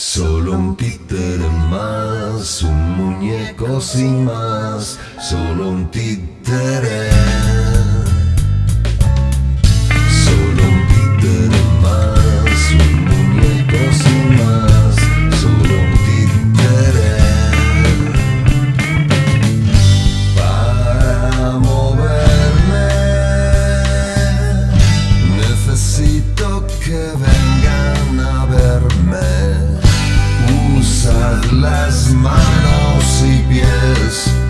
Solo un títere más, un muñeco sin más, solo un títere. Solo un títere más, un muñeco sin más, solo un títere. Para moverme necesito que veas. las manos y pies.